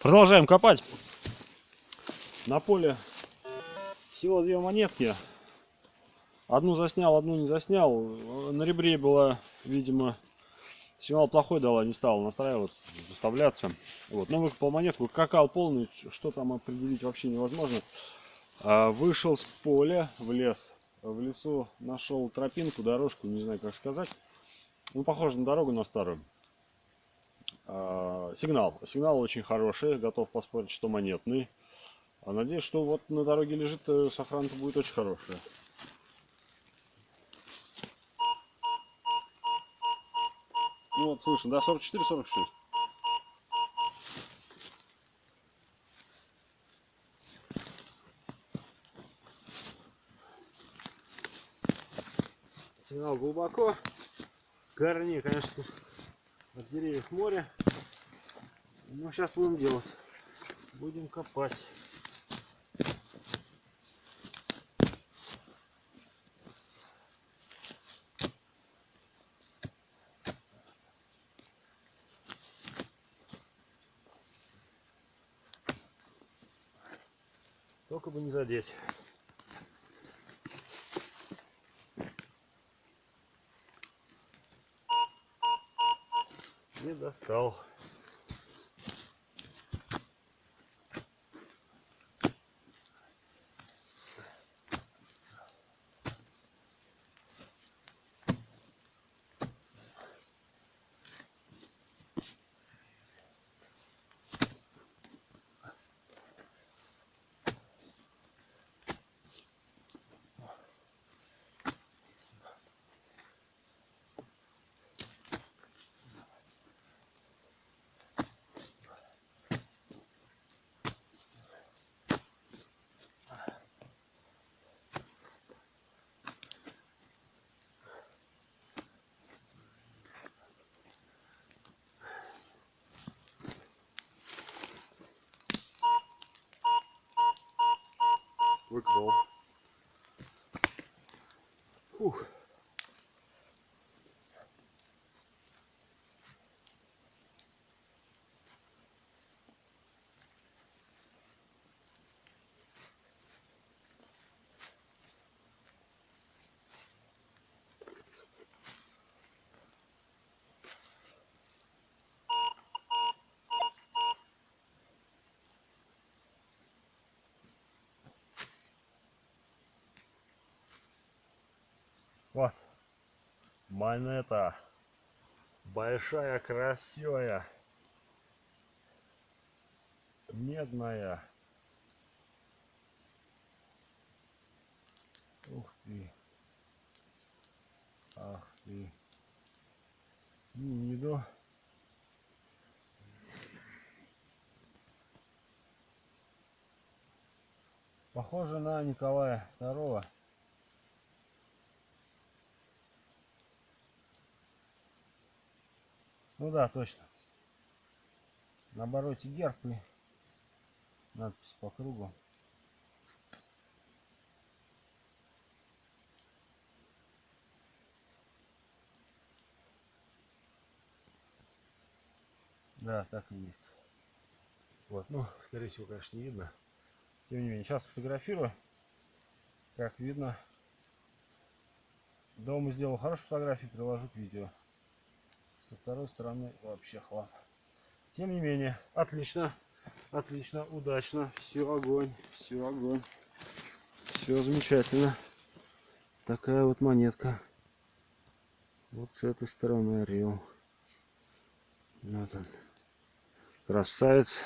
Продолжаем копать. На поле всего две монетки. Одну заснял, одну не заснял. На ребре была, видимо, сигнал плохой дала, не стала настраиваться, выставляться. Вот, но выкопал монетку, какал полный, что там определить вообще невозможно. А, вышел с поля в лес. В лесу нашел тропинку, дорожку, не знаю как сказать. Ну, похоже на дорогу, на старую. А, Сигнал. Сигнал очень хороший, готов поспорить, что монетный. А надеюсь, что вот на дороге лежит, э, сохранка будет очень хорошая. Ну вот, слышно, да, 44-46. Сигнал глубоко. Корней, конечно, от деревьев море. Ну, сейчас будем делать. Будем копать. Только бы не задеть. Не достал. Выкопал. Фух. Вот. Монета. Большая, красивая. Медная. Ух ты. Ах ты. Не виду. Похоже на Николая Второго. Ну да, точно. На обороте герб и надпись по кругу. Да, так и есть. Вот, ну, скорее всего, конечно, не видно. Тем не менее, сейчас фотографирую. Как видно, дома сделал хорошую фотографию, приложу к видео со второй стороны вообще хлам. Тем не менее, отлично, отлично, удачно, все огонь, все огонь, все замечательно. Такая вот монетка. Вот с этой стороны орел. Вот он. Красавец.